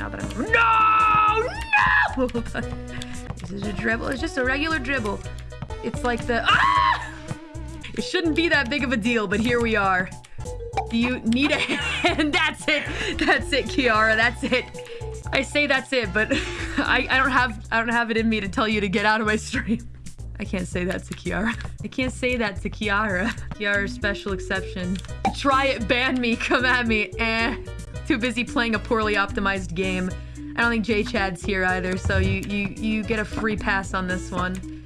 now that I'm... No! No! this is a dribble. It's just a regular dribble. It's like the... Ah! It shouldn't be that big of a deal, but here we are. Do you need a hand? That's it. That's it, Kiara. That's it. I say that's it, but I, I don't have I don't have it in me to tell you to get out of my stream. I can't say that to Kiara. I can't say that to Kiara. Kiara's special exception. Try it, ban me, come at me. Eh. Too busy playing a poorly optimized game. I don't think J Chad's here either, so you you you get a free pass on this one.